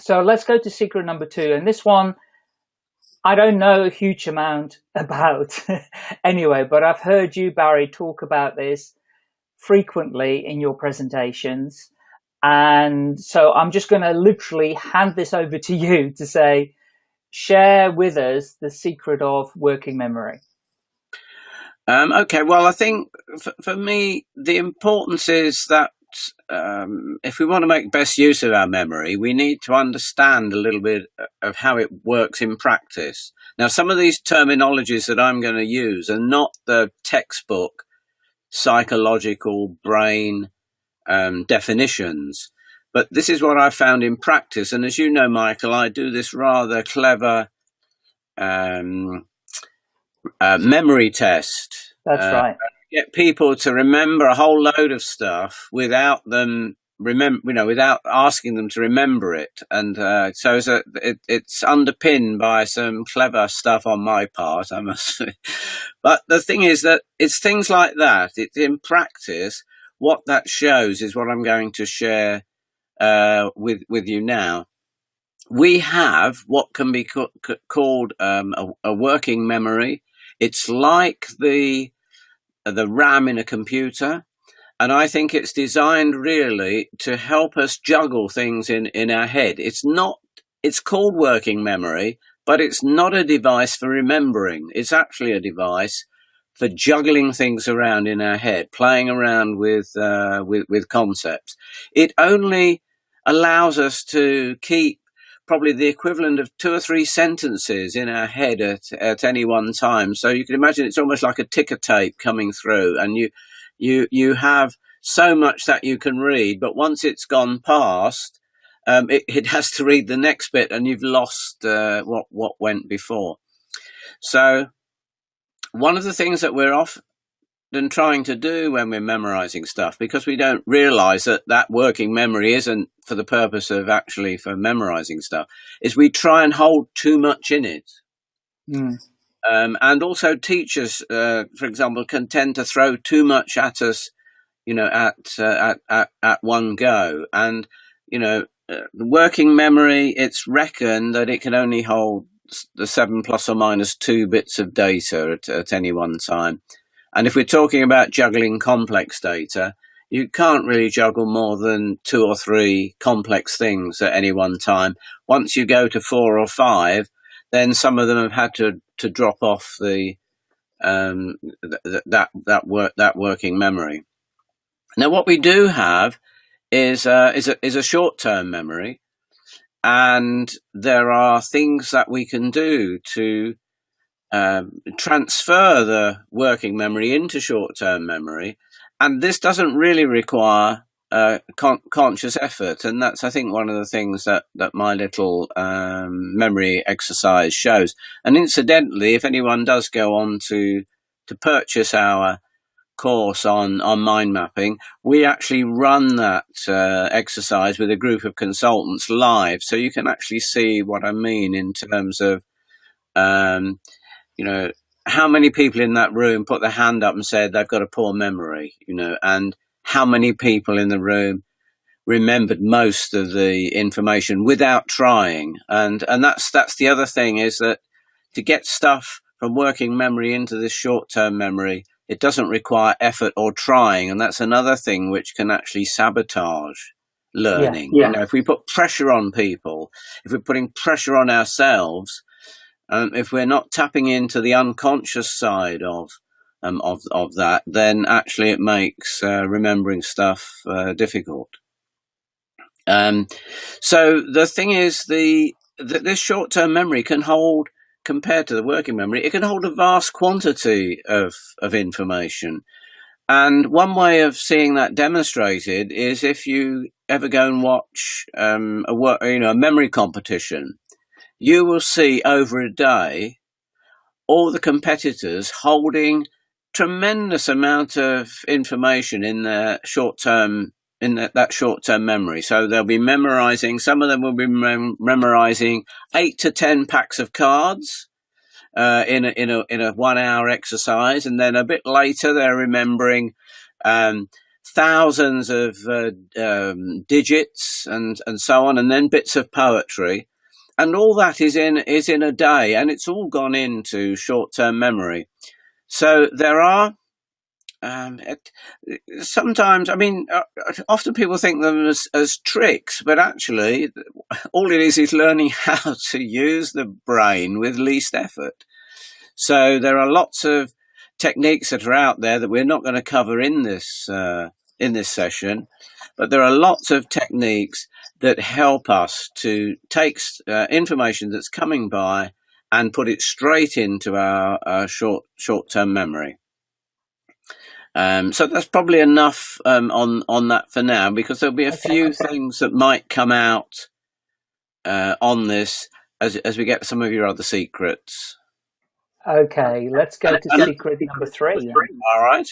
so let's go to secret number two. And this one, I don't know a huge amount about anyway, but I've heard you, Barry, talk about this frequently in your presentations. And so I'm just going to literally hand this over to you to say, share with us the secret of working memory. Um, okay, well, I think for, for, me, the importance is that um, if we want to make best use of our memory, we need to understand a little bit of how it works in practice. Now, some of these terminologies that I'm going to use are not the textbook psychological brain um, definitions, but this is what I found in practice. And as you know, Michael, I do this rather clever um, uh, memory test. That's uh, right get people to remember a whole load of stuff without them remember, you know, without asking them to remember it. And uh, so it's, a, it, it's underpinned by some clever stuff on my part, I must say. But the thing is that it's things like that. It's in practice. What that shows is what I'm going to share uh, with with you now. We have what can be called um, a, a working memory. It's like the the RAM in a computer. And I think it's designed really to help us juggle things in, in our head. It's not, it's called working memory, but it's not a device for remembering. It's actually a device for juggling things around in our head, playing around with, uh, with, with concepts. It only allows us to keep probably the equivalent of two or three sentences in our head at, at any one time. So you can imagine it's almost like a ticker tape coming through and you, you, you have so much that you can read, but once it's gone past, um, it, it, has to read the next bit and you've lost uh, what, what went before. So one of the things that we're off, than trying to do when we're memorizing stuff because we don't realize that that working memory isn't for the purpose of actually for memorizing stuff is we try and hold too much in it. Mm. um, and also teachers uh, for example can tend to throw too much at us you know at uh, at, at, at one go. And you know uh, the working memory it's reckoned that it can only hold the seven plus or minus two bits of data at, at any one time and if we're talking about juggling complex data, you can't really juggle more than two or three complex things at any one time. Once you go to four or five, then some of them have had to, to drop off the um, th that that work that working memory. Now, what we do have is uh, is a is a short term memory, and there are things that we can do to um, transfer the working memory into short-term memory, and this doesn't really require uh, con conscious effort, and that's I think one of the things that that my little um, memory exercise shows. And incidentally, if anyone does go on to to purchase our course on on mind mapping, we actually run that uh, exercise with a group of consultants live, so you can actually see what I mean in terms of um, you know, how many people in that room put their hand up and said they've got a poor memory, you know, and how many people in the room remembered most of the information without trying. And, and that's, that's the other thing is that to get stuff from working memory into this short-term memory, it doesn't require effort or trying. And that's another thing which can actually sabotage learning. Yeah, yeah. You know, if we put pressure on people, if we're putting pressure on ourselves, um, if we're not tapping into the unconscious side of um, of of that, then actually it makes uh, remembering stuff uh, difficult. Um, so the thing is, the, the this short term memory can hold, compared to the working memory, it can hold a vast quantity of of information. And one way of seeing that demonstrated is if you ever go and watch um, a work, you know, a memory competition you will see over a day all the competitors holding tremendous amount of information in their short term in that, that short term memory. So they'll be memorizing, some of them will be mem memorizing eight to 10 packs of cards. Uh, in a in a in a one hour exercise, and then a bit later they're remembering um, thousands of uh, um, digits and and so on, and then bits of poetry, and all that is in is in a day, and it's all gone into short term memory. So there are um, it, sometimes, I mean, uh, often people think them as, as tricks, but actually, all it is is learning how to use the brain with least effort. So there are lots of techniques that are out there that we're not going to cover in this uh, in this session, but there are lots of techniques that help us to take uh, information that's coming by and put it straight into our, our short short term memory. Um, so that's probably enough um, on on that for now, because there'll be a okay, few things that might come out uh, on this as as we get some of your other secrets. Okay, let's go to secret number three. All right.